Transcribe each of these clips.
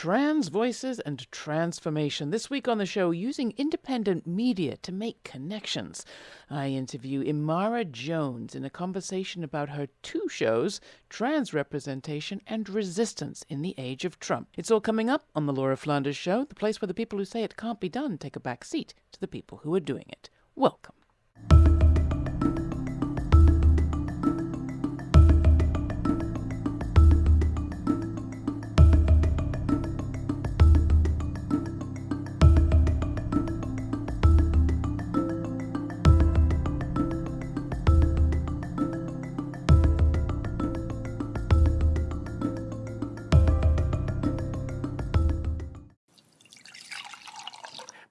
trans voices and transformation. This week on the show, using independent media to make connections. I interview Imara Jones in a conversation about her two shows, Trans Representation and Resistance in the Age of Trump. It's all coming up on The Laura Flanders Show, the place where the people who say it can't be done take a back seat to the people who are doing it. Welcome.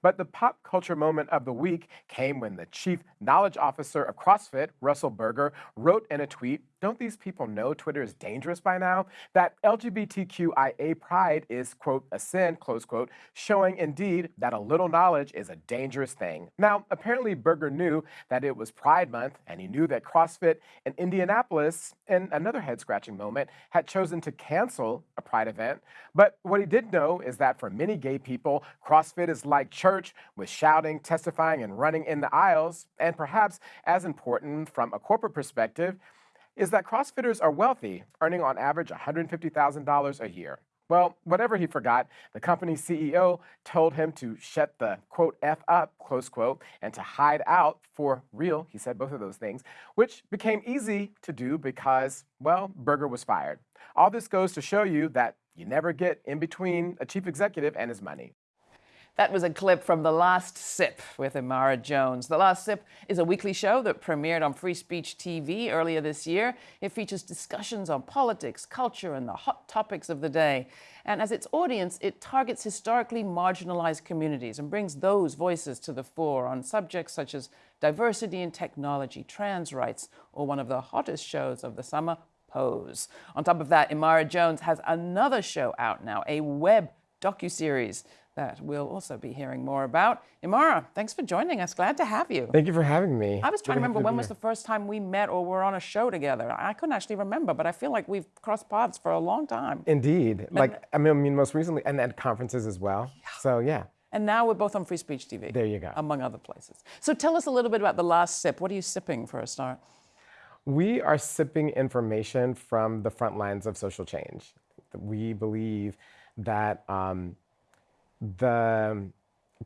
But the pop culture moment of the week came when the chief knowledge officer of CrossFit, Russell Berger, wrote in a tweet don't these people know Twitter is dangerous by now? That LGBTQIA pride is, quote, a sin, close quote, showing indeed that a little knowledge is a dangerous thing. Now, apparently Berger knew that it was Pride Month, and he knew that CrossFit in Indianapolis, in another head scratching moment, had chosen to cancel a Pride event. But what he did know is that for many gay people, CrossFit is like church with shouting, testifying, and running in the aisles. And perhaps as important from a corporate perspective, is that CrossFitters are wealthy, earning on average $150,000 a year. Well, whatever he forgot, the company's CEO told him to shut the quote F up, close quote, and to hide out for real. He said both of those things, which became easy to do because, well, Berger was fired. All this goes to show you that you never get in between a chief executive and his money. That was a clip from The Last Sip with Imara Jones. The Last Sip is a weekly show that premiered on Free Speech TV earlier this year. It features discussions on politics, culture, and the hot topics of the day. And as its audience, it targets historically marginalized communities and brings those voices to the fore on subjects such as diversity in technology, trans rights, or one of the hottest shows of the summer, Pose. On top of that, Imara Jones has another show out now, a web docuseries that we'll also be hearing more about. Imara, thanks for joining us. Glad to have you. Thank you for having me. I was trying to remember when was the first time we met or were on a show together. I couldn't actually remember, but I feel like we've crossed paths for a long time. Indeed. And like, I mean, most recently, and at conferences as well. Yeah. So, yeah. And now we're both on Free Speech TV. There you go. Among other places. So tell us a little bit about the last sip. What are you sipping for a start? We are sipping information from the front lines of social change. We believe that um, the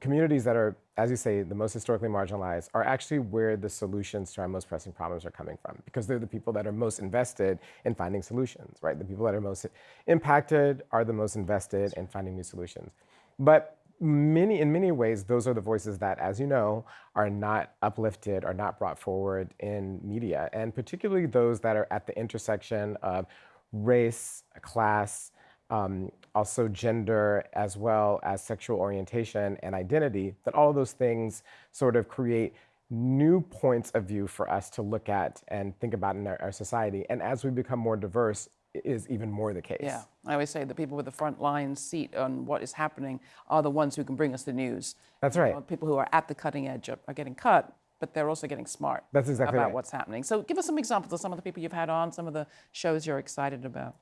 communities that are, as you say, the most historically marginalized are actually where the solutions to our most pressing problems are coming from because they're the people that are most invested in finding solutions, right? The people that are most impacted are the most invested in finding new solutions. But many, in many ways, those are the voices that, as you know, are not uplifted, are not brought forward in media, and particularly those that are at the intersection of race, class, um, also gender, as well as sexual orientation and identity, that all of those things sort of create new points of view for us to look at and think about in our, our society. And as we become more diverse, is even more the case. Yeah, I always say the people with the front line seat on what is happening are the ones who can bring us the news. That's right. You know, people who are at the cutting edge are, are getting cut, but they're also getting smart. That's exactly about right. what's happening. So give us some examples of some of the people you've had on, some of the shows you're excited about.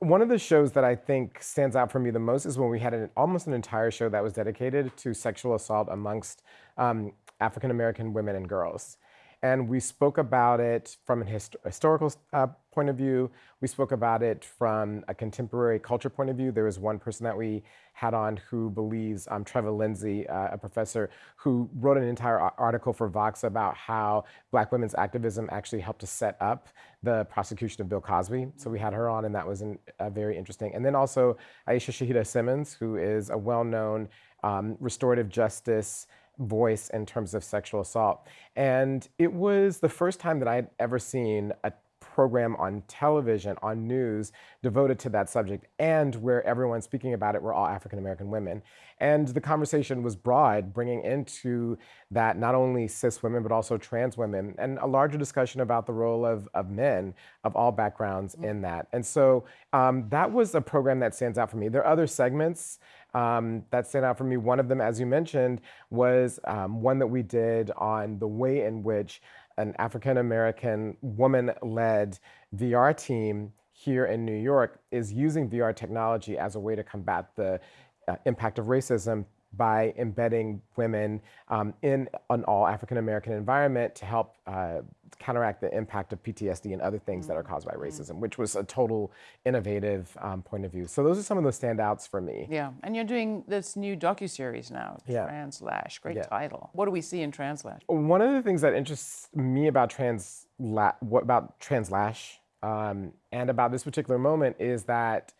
One of the shows that I think stands out for me the most is when we had an, almost an entire show that was dedicated to sexual assault amongst um, African American women and girls. And we spoke about it from a hist historical uh, point of view. We spoke about it from a contemporary culture point of view. There was one person that we had on who believes, um, Treva Lindsey, uh, a professor, who wrote an entire article for Vox about how Black women's activism actually helped to set up the prosecution of Bill Cosby. So we had her on, and that was an, uh, very interesting. And then also Aishah Shahidah Simmons, who is a well-known um, restorative justice voice in terms of sexual assault. And it was the first time that I had ever seen a program on television, on news, devoted to that subject, and where everyone speaking about it were all African American women. And the conversation was broad, bringing into that not only cis women, but also trans women, and a larger discussion about the role of, of men of all backgrounds mm -hmm. in that. And so um, that was a program that stands out for me. There are other segments um, that stand out for me. One of them, as you mentioned, was um, one that we did on the way in which an African American woman led VR team here in New York is using VR technology as a way to combat the uh, impact of racism by embedding women um, in an all African American environment to help uh, counteract the impact of PTSD and other things that are caused by racism, which was a total innovative um, point of view. So those are some of the standouts for me. Yeah, and you're doing this new docu-series now, Yeah. Translash. Great Yeah. title. What do we see in Translash? One of the things that interests me about trans what about translash um, and about this particular moment is that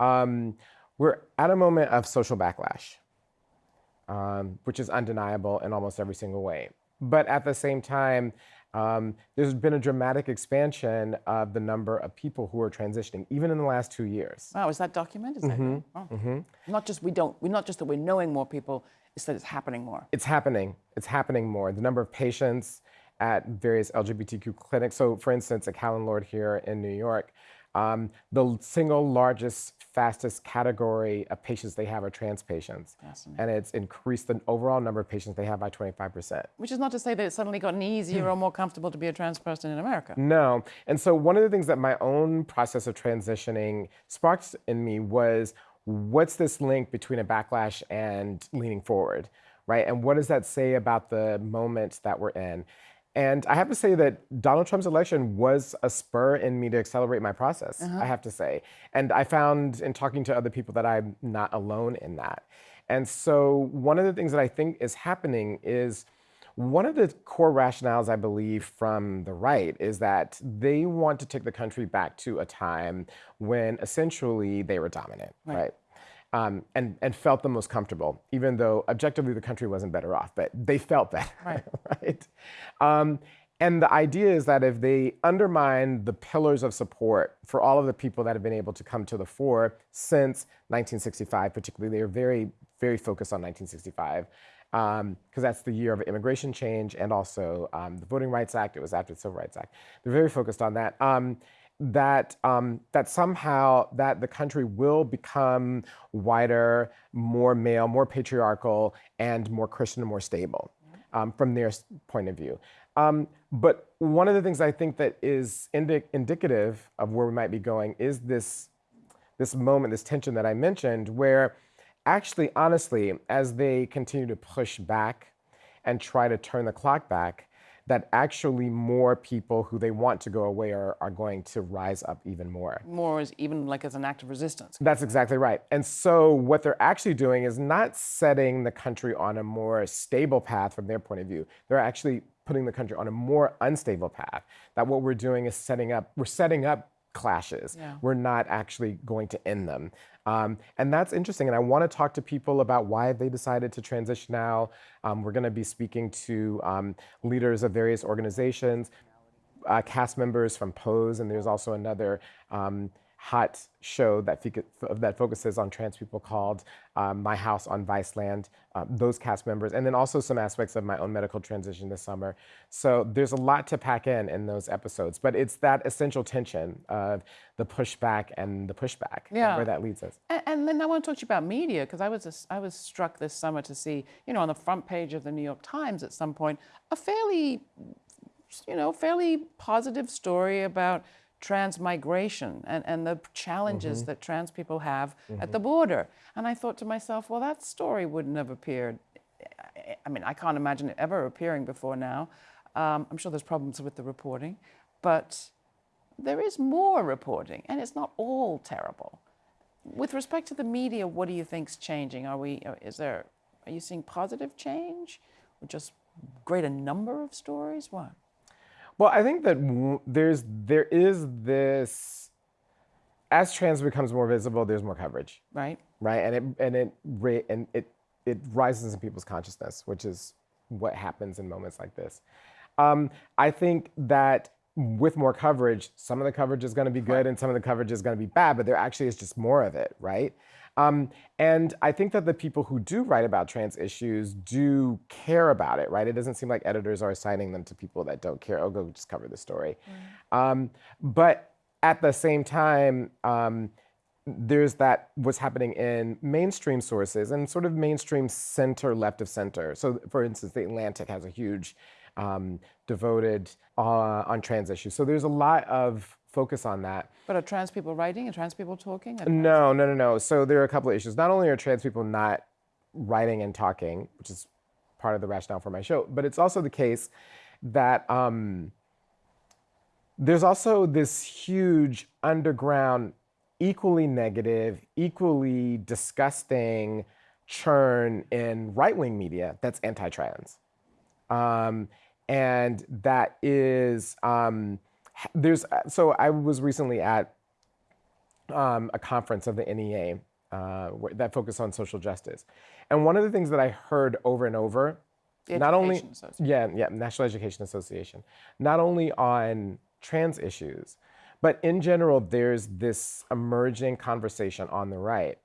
um, we're at a moment of social backlash, um, which is undeniable in almost every single way. But at the same time, um, there's been a dramatic expansion of the number of people who are transitioning, even in the last two years. Wow, is that documented? Is that Mm-hmm. oh. Not just we don't. We're not just that we're knowing more people. It's that it's happening more. It's happening. It's happening more. The number of patients at various LGBTQ clinics. So, for instance, at Callen-Lorde here in New York, um, the single largest, fastest category of patients they have are trans patients. And it's increased the overall number of patients they have by 25%. Which is not to say that it's suddenly gotten easier or more comfortable to be a trans person in America. No. And so one of the things that my own process of transitioning sparked in me was what's this link between a backlash and leaning forward, right? And what does that say about the moment that we're in? And I have to say that Donald Trump's election was a spur in me to accelerate my process, uh-huh. I have to say. And I found in talking to other people that I'm not alone in that. And so one of the things that I think is happening is one of the core rationales, I believe, from the right is that they want to take the country back to a time when essentially they were dominant, right? Um, and, and felt the most comfortable, even though objectively the country wasn't better off, but they felt that, Right. right? Um, and the idea is that if they undermine the pillars of support for all of the people that have been able to come to the fore since 1965, particularly, they are very, very focused on 1965 because that's the year of immigration change and also um, the Voting Rights Act. It was after the Civil Rights Act. They're very focused on that. Um, that um, that somehow that the country will become whiter, more male, more patriarchal, and more Christian and more stable um, from their point of view. Um, but one of the things I think that is indi- indicative of where we might be going is this this moment, this tension that I mentioned, where actually, honestly, as they continue to push back and try to turn the clock back, that actually more people who they want to go away are, are going to rise up even more. More as even like as an act of resistance. That's exactly right. And so, what they're actually doing is not setting the country on a more stable path from their point of view. They're actually putting the country on a more unstable path. That what we're doing is setting up, we're setting up clashes. Yeah. We're not actually going to end them. Um, and that's interesting. And I want to talk to people about why they decided to transition now. Um, we're going to be speaking to um, leaders of various organizations, uh, cast members from Pose, and there's also another um, hot show that, that focuses on trans people called um, My House on Viceland, um, those cast members, and then also some aspects of my own medical transition this summer. So there's a lot to pack in in those episodes, but it's that essential tension of the pushback and the pushback, and Yeah. where that leads us. And, and then I want to talk to you about media because I was I was struck this summer to see you know on the front page of the New York Times at some point a fairly you know fairly positive story about transmigration and, and the challenges that trans people have at the border. And I thought to myself, well, that story wouldn't have appeared. I- I mean, I can't imagine it ever appearing before now. Um, I'm sure there's problems with the reporting, but there is more reporting, and it's not all terrible. With respect to the media, what do you think's changing? Are we? uh, Is there? Are you seeing positive change, or just greater number of stories? What? Well, I think that there's there is this as trans becomes more visible, there's more coverage, Right? right? And it and it and it it rises in people's consciousness, which is what happens in moments like this. Um, I think that with more coverage, some of the coverage is going to be good and some of the coverage is going to be bad, but there actually is just more of it, right? Um, and I think that the people who do write about trans issues do care about it, right? It doesn't seem like editors are assigning them to people that don't care. Oh, go just cover the story. Um, but at the same time, um, there's that what's happening in mainstream sources and sort of mainstream center left of center. So, for instance, the Atlantic has a huge um, devoted uh, on trans issues. So there's a lot of focus on that. But are trans people writing? Are trans people talking? No, no, no, no. So there are a couple of issues. Not only are trans people not writing and talking, which is part of the rationale for my show, but it's also the case that um, there's also this huge underground, equally negative, equally disgusting churn in right wing media that's anti trans. Um, and that is, um, there's, so I was recently at um, a conference of the NEA uh, that focused on social justice. And one of the things that I heard over and over, The not only yeah, yeah, National Education Association, not only on trans issues, but in general, there's this emerging conversation on the right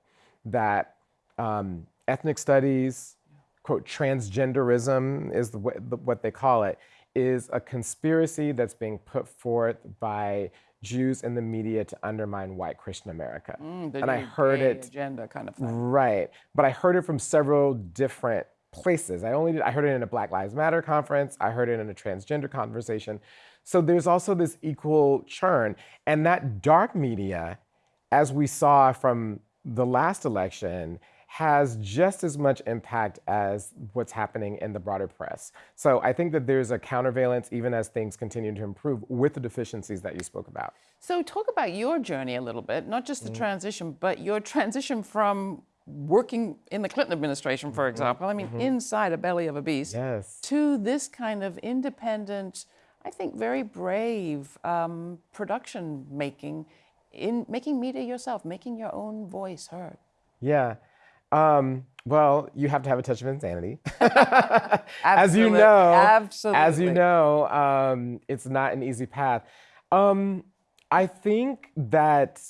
that um, ethnic studies, quote, transgenderism is the, the, what they call it, is a conspiracy that's being put forth by Jews in the media to undermine white Christian America. Mm, and I heard it agenda kind of thing. Right. But I heard it from several different places. I only did, I heard it in a Black Lives Matter conference, I heard it in a transgender conversation. So there's also this equal churn. And that dark media, as we saw from the last election, has just as much impact as what's happening in the broader press. So I think that there's a countervalence even as things continue to improve with the deficiencies that you spoke about. So, talk about your journey a little bit, not just the Mm-hmm. transition, but your transition from working in the Clinton administration, for example, I mean, inside a belly of a beast, Mm-hmm. Yes. to this kind of independent, I think very brave um, production making, in making media yourself, making your own voice heard. Yeah. Um, well, you have to have a touch of insanity. as you know, as you know, um, it's not an easy path. Um, I think that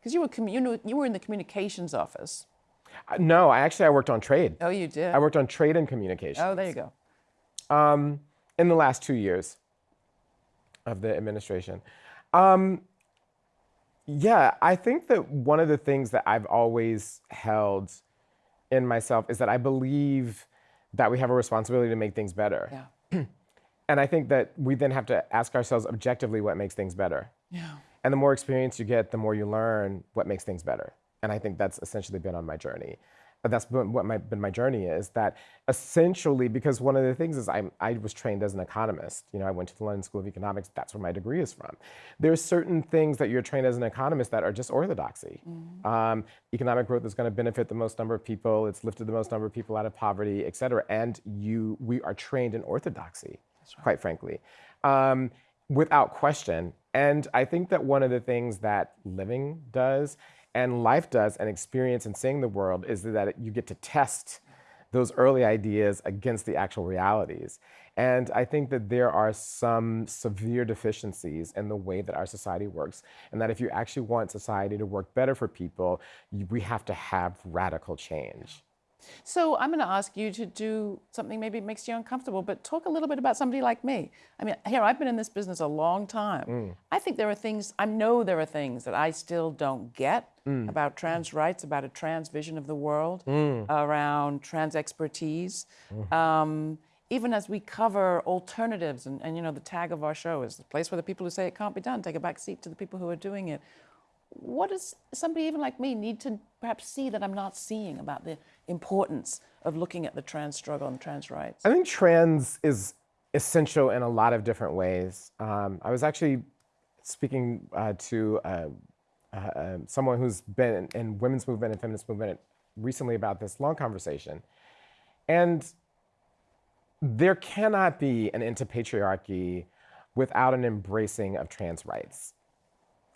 Because you were you were in the communications office. no, I actually I worked on trade. Oh, you did. I worked on trade and communication oh, there you go. um, in the last two years of the administration. Um, yeah, I think that one of the things that I've always held in myself is that I believe that we have a responsibility to make things better. Yeah. And I think that we then have to ask ourselves objectively what makes things better. Yeah. And the more experience you get, the more you learn what makes things better. And I think that's essentially been on my journey. But that's been what my, been my journey is that essentially, because one of the things is I'm, I was trained as an economist. You know, I went to the London School of Economics. That's where my degree is from. There's certain things that you're trained as an economist that are just orthodoxy. Um, economic growth is going to benefit the most number of people. It's lifted the most number of people out of poverty, et cetera. And you, we are trained in orthodoxy, quite frankly. Um, without question. And I think that one of the things that living does and life does and experience and seeing the world is that you get to test those early ideas against the actual realities. And I think that there are some severe deficiencies in the way that our society works, and that if you actually want society to work better for people, you, we have to have radical change. So I'm going to ask you to do something maybe makes you uncomfortable, but talk a little bit about somebody like me. I mean, here I've been in this business a long time. Mm. I think there are things I know there are things that I still don't get mm. about trans rights, about a trans vision of the world, mm. around trans expertise. Um, even as we cover alternatives, and, and you know, the tag of our show is the place where the people who say it can't be done take a back seat to the people who are doing it what does somebody even like me need to perhaps see that I'm not seeing about the importance of looking at the trans struggle and trans rights? I think trans is essential in a lot of different ways. Um, I was actually speaking uh, to uh, uh, uh, someone who's been in, in women's movement and feminist movement recently about this long conversation, and there cannot be an end to patriarchy without an embracing of trans rights.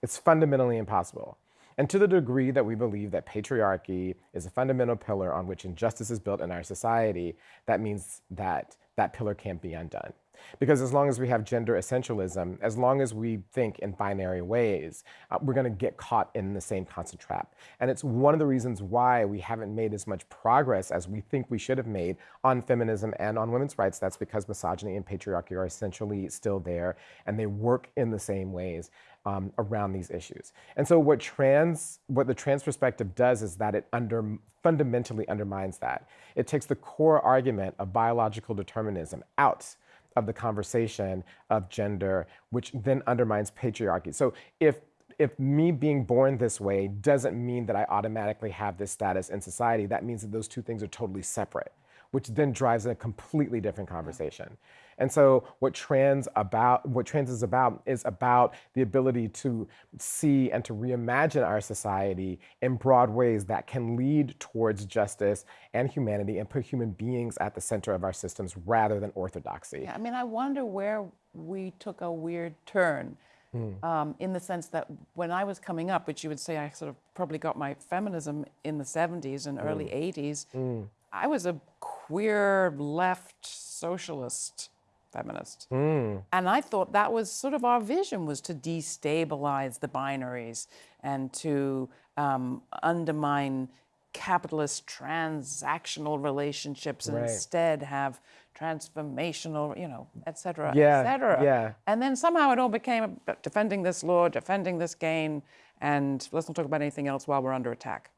It's fundamentally impossible. And to the degree that we believe that patriarchy is a fundamental pillar on which injustice is built in our society, that means that that pillar can't be undone. Because as long as we have gender essentialism, as long as we think in binary ways, uh, we're going to get caught in the same constant trap. And it's one of the reasons why we haven't made as much progress as we think we should have made on feminism and on women's rights. That's because misogyny and patriarchy are essentially still there, and they work in the same ways um, around these issues. And so what trans, what the trans perspective does is that it under, fundamentally undermines that. It takes the core argument of biological determinism out of the conversation of gender, which then undermines patriarchy. So if if me being born this way doesn't mean that I automatically have this status in society, that means that those two things are totally separate, which then drives a completely different conversation. And so what trans about what trans is about is about the ability to see and to reimagine our society in broad ways that can lead towards justice and humanity and put human beings at the center of our systems rather than orthodoxy. Yeah, I mean, I wonder where we took a weird turn. Mm. Um, in the sense that when I was coming up, which you would say I sort of probably got my feminism in the 70s and mm. early 80s, mm. I was a queer left socialist feminist. Mm. And I thought that was sort of our vision was to destabilize the binaries and to um, undermine capitalist transactional relationships and right. instead have transformational, you know, et cetera, yeah, et cetera. Yeah. And then somehow it all became defending this law, defending this gain, and let's not talk about anything else while we're under attack.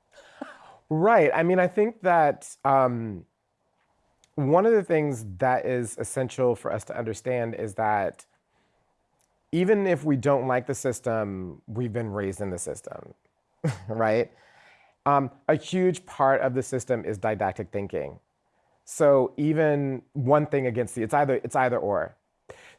right. I mean, I think that um, one of the things that is essential for us to understand is that even if we don't like the system, we've been raised in the system, right? Um, a huge part of the system is didactic thinking. So even one thing against the, it's either, it's either or.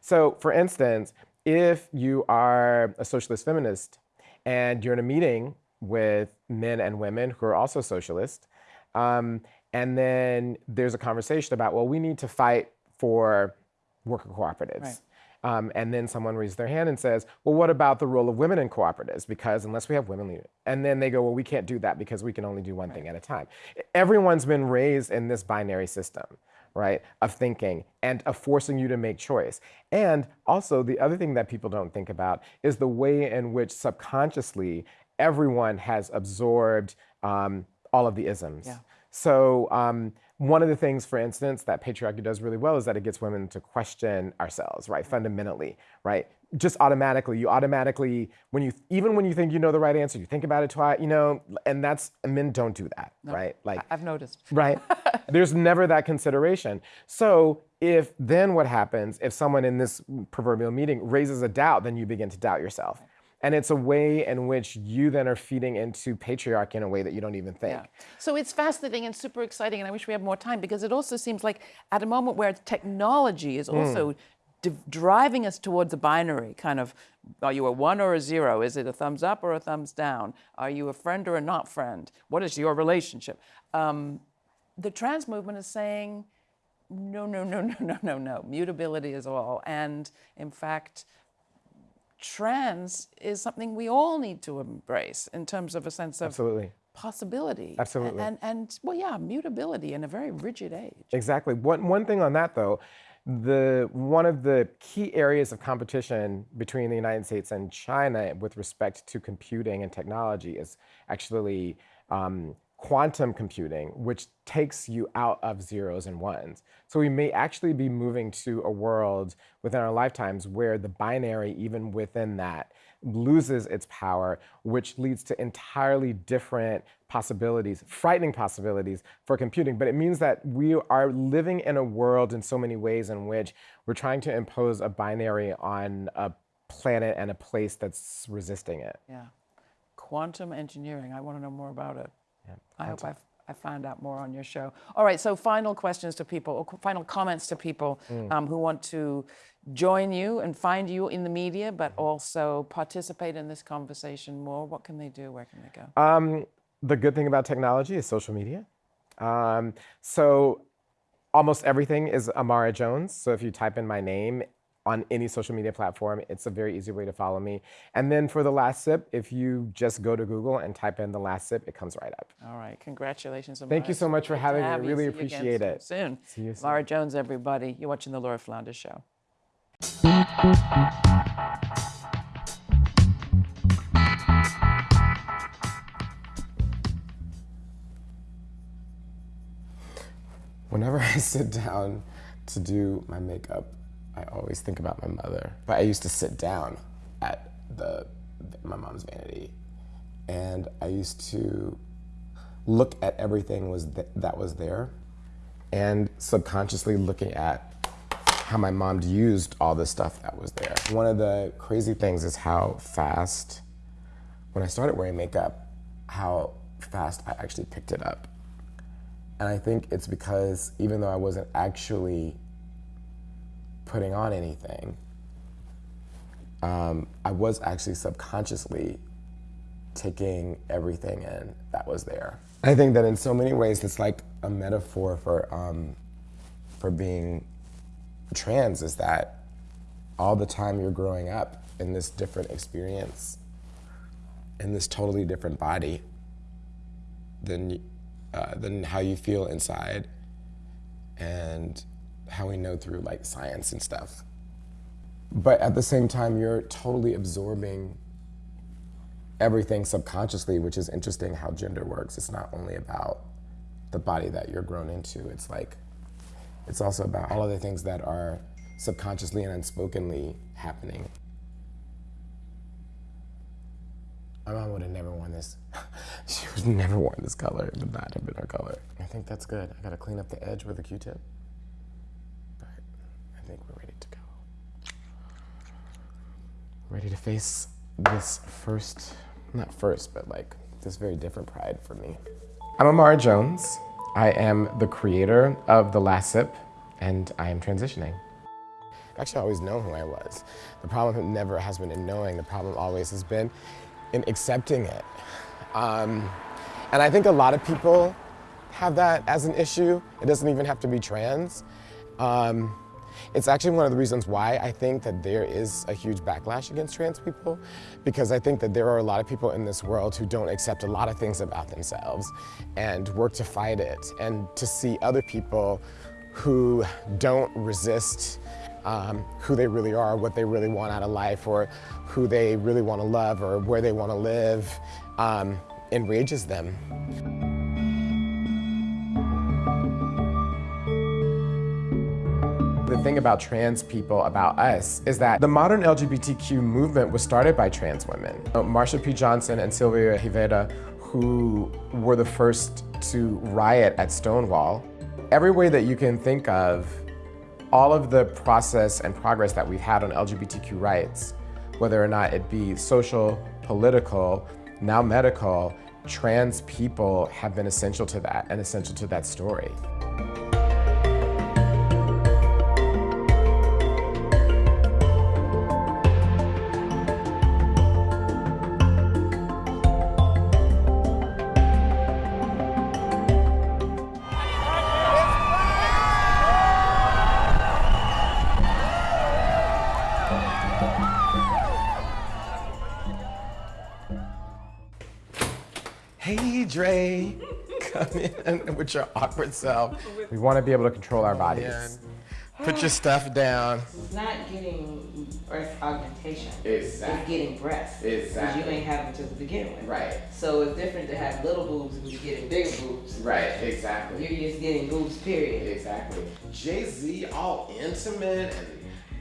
So for instance, if you are a socialist feminist and you're in a meeting with men and women who are also socialist, um, and then there's a conversation about, well, we need to fight for worker cooperatives. Right. Um, and then someone raises their hand and says, well, what about the role of women in cooperatives? Because unless we have women leaders. And then they go, well, we can't do that because we can only do one right. thing at a time. Everyone's been raised in this binary system, right, of thinking and of forcing you to make choice. And also, the other thing that people don't think about is the way in which subconsciously everyone has absorbed um, all of the isms. Yeah. So um, one of the things, for instance, that patriarchy does really well is that it gets women to question ourselves, right, fundamentally, right? Just automatically, you automatically, when you, even when you think you know the right answer, you think about it twice, you know, and that's, men don't do that, no, right? Like, I've noticed. Right? There's never that consideration. So if then what happens, if someone in this proverbial meeting raises a doubt, then you begin to doubt yourself. Right. And it's a way in which you then are feeding into patriarchy in a way that you don't even think. Yeah. So it's fascinating and super exciting, and I wish we had more time because it also seems like at a moment where technology is also mm. driving us towards a binary kind of are you a one or a zero? Is it a thumbs up or a thumbs down? Are you a friend or a not friend? What is your relationship? Um, the trans movement is saying, no, no, no, no, no, no, no. Mutability is all. And in fact, trans is something we all need to embrace in terms of a sense of Absolutely. possibility. Absolutely. And, and, and, well, yeah, mutability in a very rigid age. Exactly. One, one thing on that, though, the one of the key areas of competition between the United States and China with respect to computing and technology is actually um, quantum computing, which takes you out of zeros and ones. So we may actually be moving to a world within our lifetimes where the binary, even within that, loses its power, which leads to entirely different possibilities, frightening possibilities for computing. But it means that we are living in a world in so many ways in which we're trying to impose a binary on a planet and a place that's resisting it. Yeah. Quantum engineering, I want to know more about it. Yeah, I hope I've, I found out more on your show. All right, so final questions to people, or final comments to people mm. um, who want to join you and find you in the media, but mm-hmm. also participate in this conversation more. What can they do? Where can they go? Um, the good thing about technology is social media. Um, so almost everything is Imara Jones. So if you type in my name, on any social media platform. It's a very easy way to follow me. And then for the last sip, if you just go to Google and type in the last sip, it comes right up. All right. Congratulations. Imara. Thank you so much for having me. I really appreciate it. Soon. See you soon. Laura Jones, everybody. You're watching the Laura Flanders Show. Whenever I sit down to do my makeup, I always think about my mother. But I used to sit down at the my mom's vanity, and I used to look at everything was th that was there, and subconsciously looking at how my mom used all the stuff that was there. One of the crazy things is how fast, when I started wearing makeup, how fast I actually picked it up. And I think it's because even though I wasn't actually putting on anything, um, I was actually subconsciously taking everything in that was there. I think that in so many ways it's like a metaphor for um, for being trans is that all the time you're growing up in this different experience, in this totally different body than uh, than how you feel inside, and how we know through like science and stuff. But at the same time, you're totally absorbing everything subconsciously, which is interesting how gender works. It's not only about the body that you're grown into. It's like, it's also about all of the things that are subconsciously and unspokenly happening. My mom would have never worn this. she would never worn this color. It would not have been her color. I think that's good. I gotta clean up the edge with a Q-tip. But I think we're ready to go. Ready to face this first, not first, but like this very different pride for me. I'm Imara Jones. I am the creator of The Last Sip, and I am transitioning. Actually, I always know who I was. The problem never has been in knowing. The problem always has been in accepting it. Um, and I think a lot of people have that as an issue. It doesn't even have to be trans. Um, it's actually one of the reasons why I think that there is a huge backlash against trans people, because I think that there are a lot of people in this world who don't accept a lot of things about themselves and work to fight it, and to see other people who don't resist um, who they really are, what they really want out of life, or who they really want to love, or where they want to live, um, enrages them. Thing about trans people, about us, is that the modern LGBTQ movement was started by trans women. Uh, Marsha P. Johnson and Sylvia Rivera, who were the first to riot at Stonewall. Every way that you can think of, all of the process and progress that we've had on LGBTQ rights, whether or not it be social, political, now medical, trans people have been essential to that and essential to that story. With your awkward self. We want to be able to control our bodies. Put your stuff down. It's not getting breast augmentation. Exactly. It's getting breasts. Exactly. Because you ain't having to begin with. Right. So it's different to have little boobs and you're getting bigger boobs. Right, exactly. You're just getting boobs, period. Exactly. Jay Z, all intimate and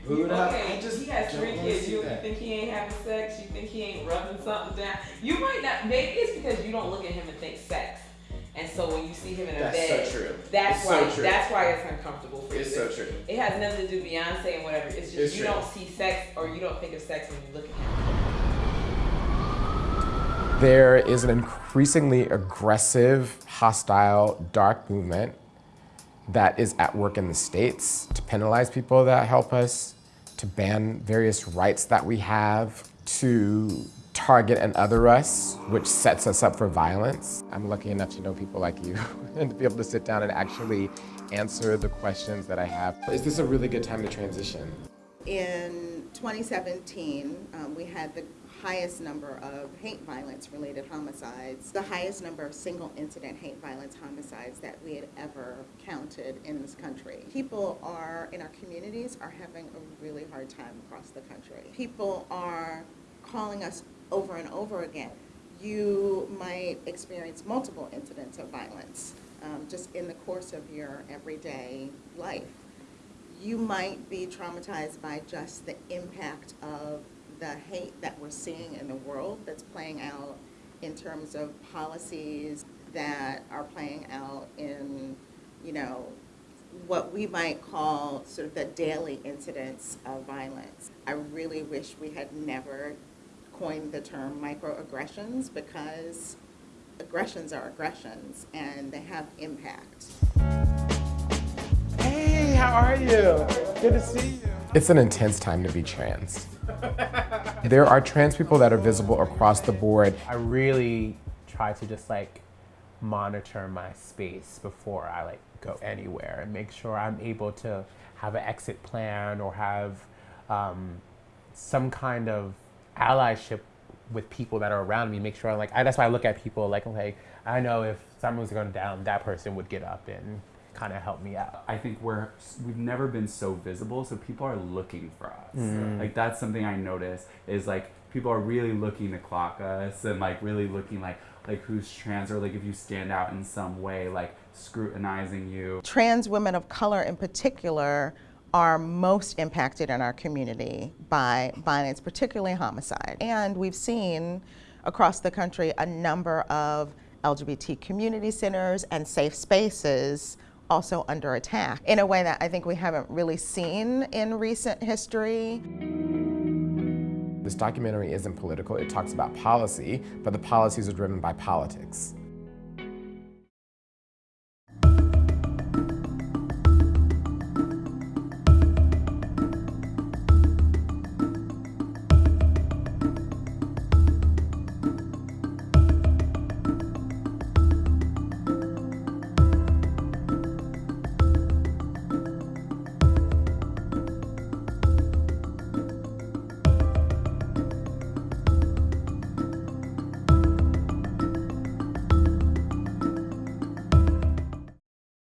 booed up. Okay, I just he has three kids. see You that. think he ain't having sex? You think he ain't rubbing something down? You might not. Maybe it's because you don't look at him and think sex. And so when you see him in a That's bed, so true. that's It's why. so true. That's why it's uncomfortable for It's you. so true. It has nothing to do with Beyonce and whatever. It's just It's you true. don't see sex or you don't think of sex when you look at him. There is an increasingly aggressive, hostile, dark movement that is at work in the States to penalize people that help us, to ban various rights that we have, to target and other us, which sets us up for violence. I'm lucky enough to know people like you and to be able to sit down and actually answer the questions that I have. Is this a really good time to transition? In 2017, um, we had the highest number of hate violence related homicides, the highest number of single incident hate violence homicides that we had ever counted in this country. People are, in our communities, are having a really hard time across the country. People are calling us over and over again. You might experience multiple incidents of violence um, just in the course of your everyday life you might be traumatized by just the impact of the hate that we're seeing in the world that's playing out in terms of policies that are playing out in, you know, what we might call sort of the daily incidents of violence. I really wish we had never coined the term microaggressions because aggressions are aggressions and they have impact. Hey, how are you? Good to see you. It's an intense time to be trans. there are trans people that are visible across the board. I really try to just like monitor my space before I like go anywhere and make sure I'm able to have an exit plan or have um, some kind of allyship with people that are around me. Make sure I'm like I, that's why I look at people like okay, I know if someone's going down, that person would get up and kind of help me out. I think we're we've never been so visible, so people are looking for us. Mm. Like that's something I notice is like people are really looking to clock us and like really looking like like who's trans or like if you stand out in some way like scrutinizing you. Trans women of color in particular are most impacted in our community by violence, particularly homicide. And we've seen across the country a number of LGBT community centers and safe spaces also under attack in a way that I think we haven't really seen in recent history. This documentary isn't political, it talks about policy, but the policies are driven by politics.